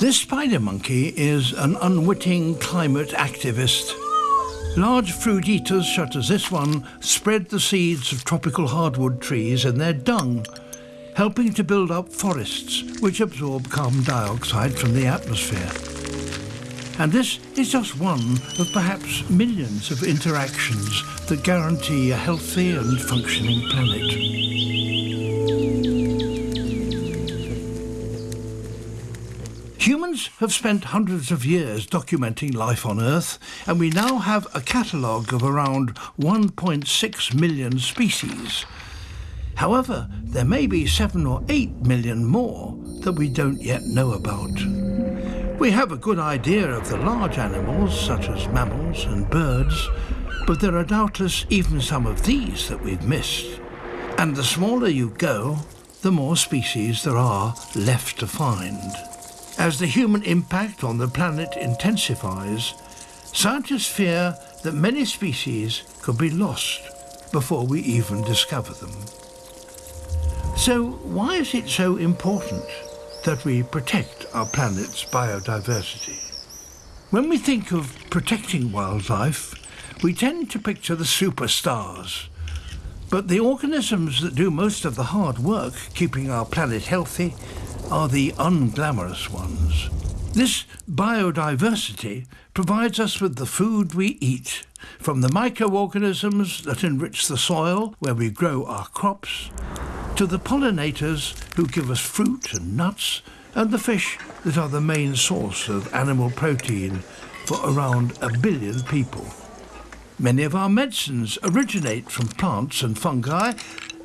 This spider monkey is an unwitting climate activist. Large fruit eaters such as this one spread the seeds of tropical hardwood trees in their dung, helping to build up forests which absorb carbon dioxide from the atmosphere. And this is just one of perhaps millions of interactions that guarantee a healthy and functioning planet. Humans have spent hundreds of years documenting life on Earth, and we now have a catalogue of around 1.6 million species. However, there may be 7 or 8 million more that we don't yet know about. We have a good idea of the large animals, such as mammals and birds, but there are doubtless even some of these that we've missed. And the smaller you go, the more species there are left to find. As the human impact on the planet intensifies, scientists fear that many species could be lost before we even discover them. So why is it so important that we protect our planet's biodiversity? When we think of protecting wildlife, we tend to picture the superstars. But the organisms that do most of the hard work keeping our planet healthy are the unglamorous ones. This biodiversity provides us with the food we eat, from the microorganisms that enrich the soil where we grow our crops, to the pollinators who give us fruit and nuts, and the fish that are the main source of animal protein for around a billion people. Many of our medicines originate from plants and fungi,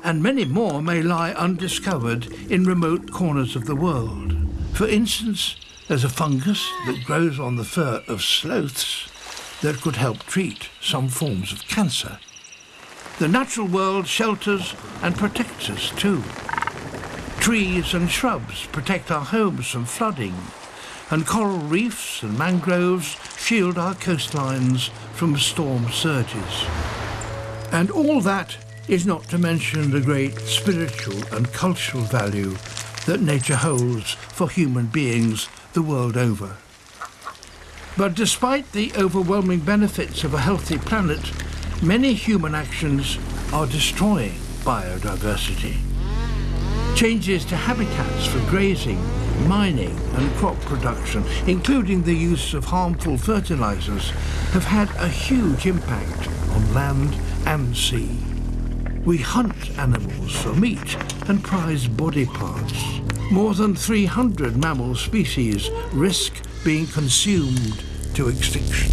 and many more may lie undiscovered in remote corners of the world. For instance, there's a fungus that grows on the fur of sloths that could help treat some forms of cancer. The natural world shelters and protects us too. Trees and shrubs protect our homes from flooding, and coral reefs and mangroves shield our coastlines from storm surges. And all that is not to mention the great spiritual and cultural value that nature holds for human beings the world over. But despite the overwhelming benefits of a healthy planet, many human actions are destroying biodiversity. Changes to habitats for grazing, mining and crop production, including the use of harmful fertilizers, have had a huge impact on land and sea. We hunt animals for meat and prize body parts. More than 300 mammal species risk being consumed to extinction.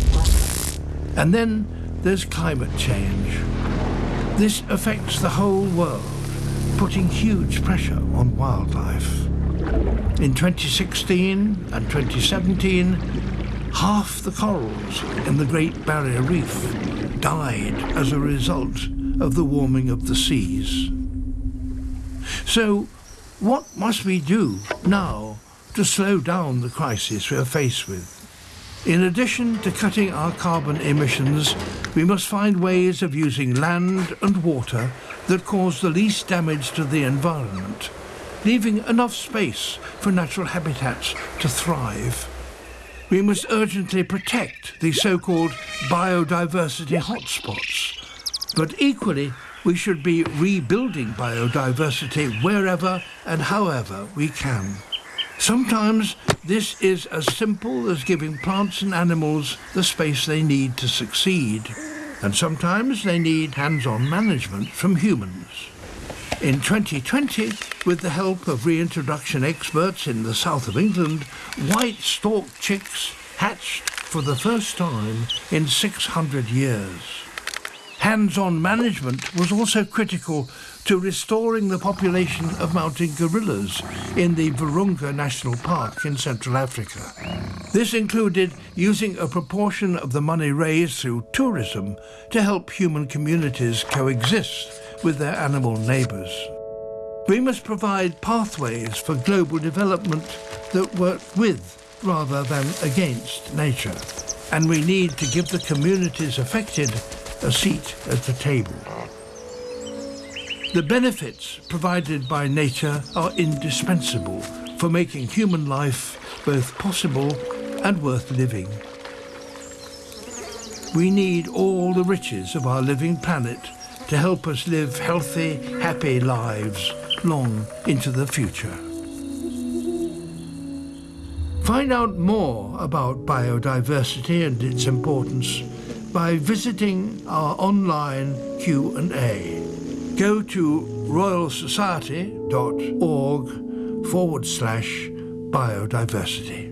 And then there's climate change. This affects the whole world, putting huge pressure on wildlife. In 2016 and 2017, half the corals in the Great Barrier Reef died as a result of the warming of the seas. So what must we do now to slow down the crisis we are faced with? In addition to cutting our carbon emissions, we must find ways of using land and water that cause the least damage to the environment, leaving enough space for natural habitats to thrive. We must urgently protect the so-called biodiversity hotspots, but equally, we should be rebuilding biodiversity wherever and however we can. Sometimes this is as simple as giving plants and animals the space they need to succeed, and sometimes they need hands-on management from humans. In 2020, with the help of reintroduction experts in the south of England, white-stork chicks hatched for the first time in 600 years. Hands-on management was also critical to restoring the population of mountain gorillas in the Virunga National Park in Central Africa. This included using a proportion of the money raised through tourism to help human communities coexist with their animal neighbours. We must provide pathways for global development that work with rather than against nature. And we need to give the communities affected a seat at the table. The benefits provided by nature are indispensable for making human life both possible and worth living. We need all the riches of our living planet to help us live healthy, happy lives long into the future. Find out more about biodiversity and its importance by visiting our online Q&A. Go to royalsociety.org forward slash biodiversity.